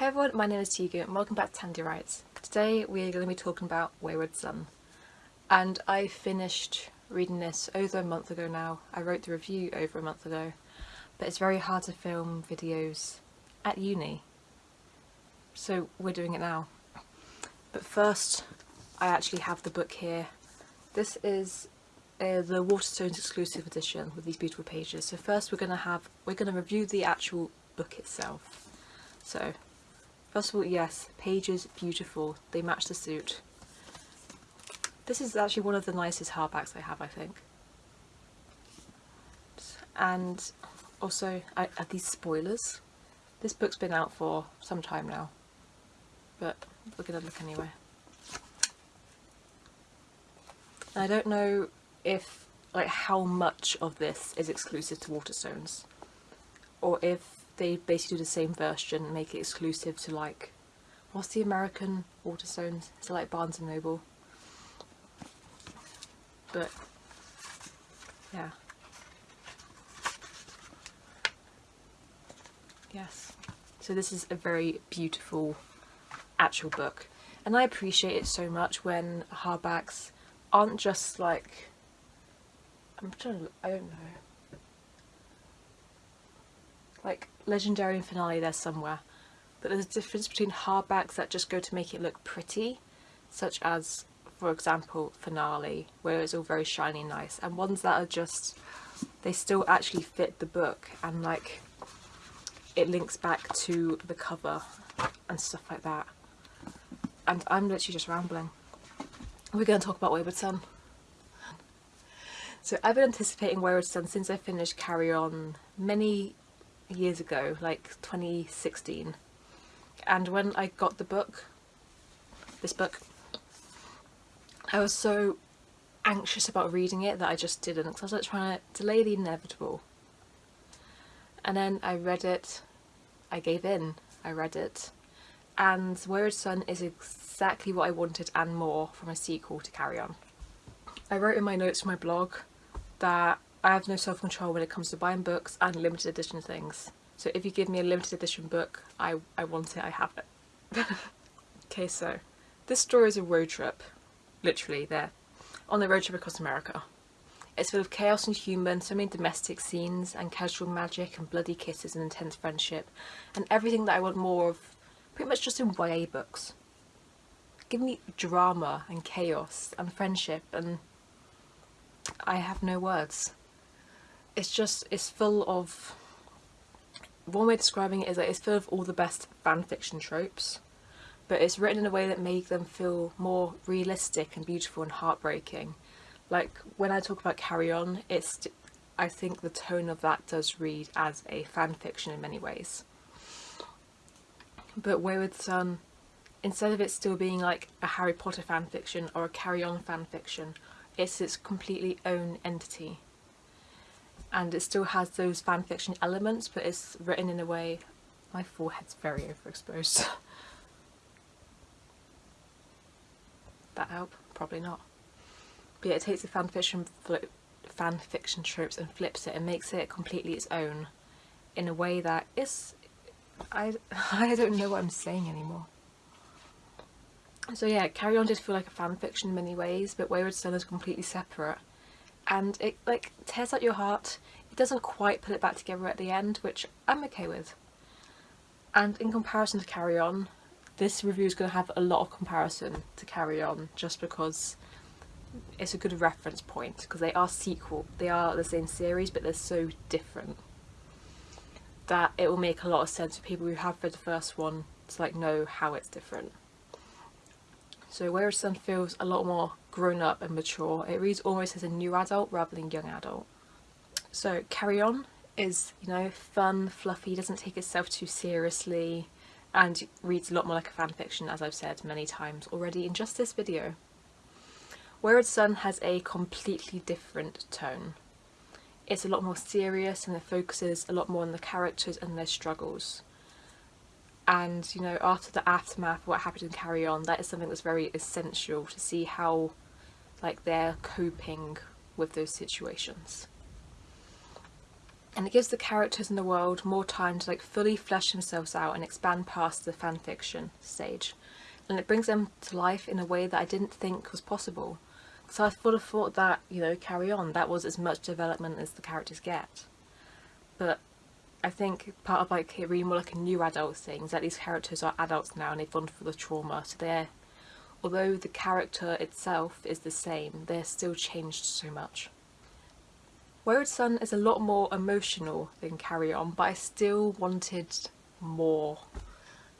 Hey everyone, my name is Tegan and welcome back to Tandy Writes. Today we're going to be talking about Wayward Son. And I finished reading this over a month ago now. I wrote the review over a month ago. But it's very hard to film videos at uni. So we're doing it now. But first, I actually have the book here. This is uh, the Waterstones exclusive edition with these beautiful pages. So first we're going to have, we're going to review the actual book itself. So first of all, yes, pages beautiful. They match the suit. This is actually one of the nicest hardbacks I have, I think. And also, are these spoilers? This book's been out for some time now, but we're going to look anyway. I don't know if like how much of this is exclusive to Waterstones or if they basically do the same version make it exclusive to like what's the American Waterstones? It's like Barnes and Noble? But yeah. Yes. So this is a very beautiful actual book and I appreciate it so much when hardbacks aren't just like I'm trying to, I don't know. Like Legendary and Finale there's somewhere. But there's a difference between hardbacks that just go to make it look pretty, such as, for example, Finale, where it's all very shiny and nice, and ones that are just, they still actually fit the book and like, it links back to the cover and stuff like that. And I'm literally just rambling. We're going to talk about Wayward Son. So I've been anticipating Wayward Son since I finished Carry On many years ago, like 2016. And when I got the book, this book, I was so anxious about reading it that I just didn't because I was like trying to delay the inevitable. And then I read it, I gave in, I read it, and Wayward Son is exactly what I wanted and more from a sequel to Carry On. I wrote in my notes for my blog that I have no self-control when it comes to buying books and limited edition things. So if you give me a limited edition book, I, I want it, I have it. okay, so this story is a road trip, literally there, on the road trip across America. It's full of chaos and humour so many domestic scenes and casual magic and bloody kisses and intense friendship and everything that I want more of pretty much just in YA books. Give me drama and chaos and friendship and I have no words. It's just, it's full of, one way of describing it is that it's full of all the best fanfiction tropes, but it's written in a way that makes them feel more realistic and beautiful and heartbreaking. Like when I talk about Carry On, it's, I think the tone of that does read as a fanfiction in many ways. But Wayward Son, um, instead of it still being like a Harry Potter fanfiction or a Carry On fanfiction it's its completely own entity and it still has those fanfiction elements but it's written in a way my forehead's very overexposed. That help? Probably not. But yeah, it takes the fanfiction fanfiction tropes and flips it and makes it completely its own in a way that is I I don't know what I'm saying anymore. So yeah, Carry On did feel like a fan fiction in many ways, but Wayward Son is completely separate. And it like tears out your heart. It doesn't quite put it back together at the end, which I'm okay with. And in comparison to Carry On, this review is going to have a lot of comparison to Carry On, just because it's a good reference point, because they are sequel, they are the same series, but they're so different that it will make a lot of sense for people who have read the first one to like know how it's different. So Wayward Son feels a lot more grown up and mature. It reads almost as a new adult rather than young adult. So Carry On is, you know, fun, fluffy, doesn't take itself too seriously and reads a lot more like a fanfiction as I've said many times already in just this video. Wayward Son has a completely different tone. It's a lot more serious and it focuses a lot more on the characters and their struggles and you know after the aftermath what happened in Carry On that is something that's very essential to see how like they're coping with those situations. and it gives the characters in the world more time to like fully flesh themselves out and expand past the fanfiction stage. And it brings them to life in a way that I didn't think was possible. So I would have thought that you know carry on that was as much development as the characters get. But I think part of like it really more like a new adult thing is that these characters are adults now and they've gone through the trauma so they're although the character itself is the same they're still changed so much. Wayward Son is a lot more emotional than Carry On, but I still wanted more.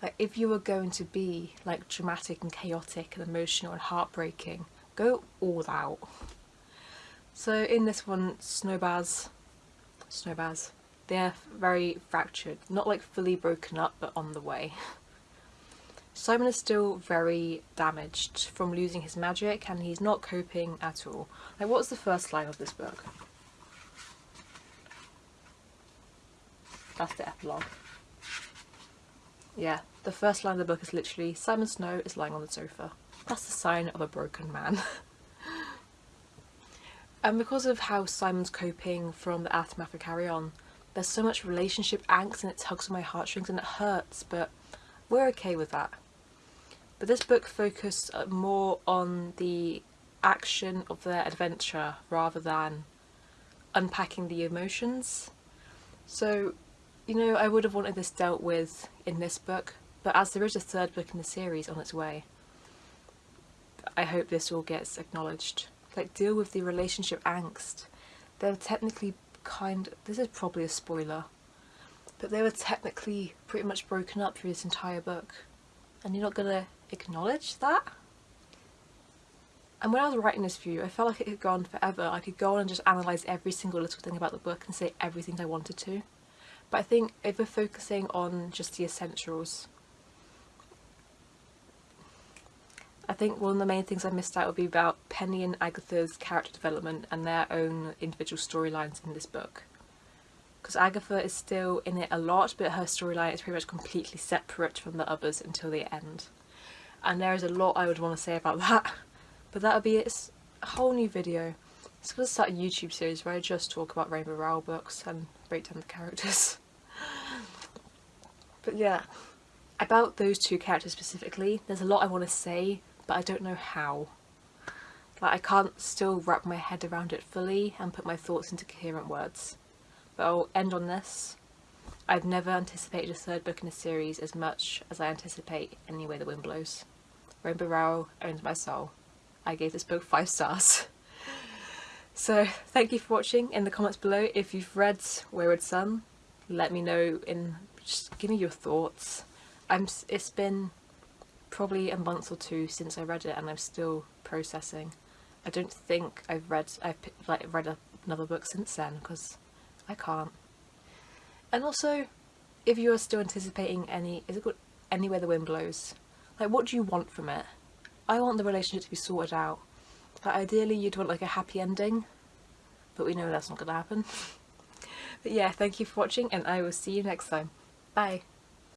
Like if you were going to be like dramatic and chaotic and emotional and heartbreaking, go all out. So in this one, Snowbaz, Snowbaz, they're very fractured, not like fully broken up, but on the way. Simon is still very damaged from losing his magic and he's not coping at all. Like what's the first line of this book? That's the epilogue. Yeah, the first line of the book is literally Simon Snow is lying on the sofa. That's the sign of a broken man. and because of how Simon's coping from the aftermath of Carry On, there's so much relationship angst and it tugs on my heartstrings and it hurts, but we're okay with that. But this book focused uh, more on the action of their adventure rather than unpacking the emotions. So you know, I would have wanted this dealt with in this book, but as there is a third book in the series on its way, I hope this all gets acknowledged. Like, deal with the relationship angst. They're technically kind this is probably a spoiler, but they were technically pretty much broken up through this entire book. And you're not gonna acknowledge that? And when I was writing this for you, I felt like it had gone forever. I could go on and just analyse every single little thing about the book and say everything I wanted to. But I think if we're focusing on just the essentials, I think one of the main things I missed out would be about Penny and Agatha's character development and their own individual storylines in this book. Because Agatha is still in it a lot, but her storyline is pretty much completely separate from the others until the end. And there is a lot I would want to say about that, but that'll be it's a whole new video. It's going to start a YouTube series where I just talk about Rainbow Rowell books and break down the characters. but yeah, about those two characters specifically, there's a lot I want to say, but I don't know how. Like I can't still wrap my head around it fully and put my thoughts into coherent words. But I'll end on this. I've never anticipated a third book in a series as much as I anticipate Any Way the Wind Blows. Rainbow Rowell owns my soul. I gave this book 5 stars. So thank you for watching. In the comments below if you've read Wayward Son, let me know in just give me your thoughts. I'm it's been probably a month or two since I read it and I'm still processing. I don't think I've read I've like read another book since then because I can't. And also, if you are still anticipating any, is it good? Any Way the wind blows, like what do you want from it? I want the relationship to be sorted out. But ideally you'd want like a happy ending, but we know that's not going to happen. but yeah, thank you for watching and I will see you next time. Bye!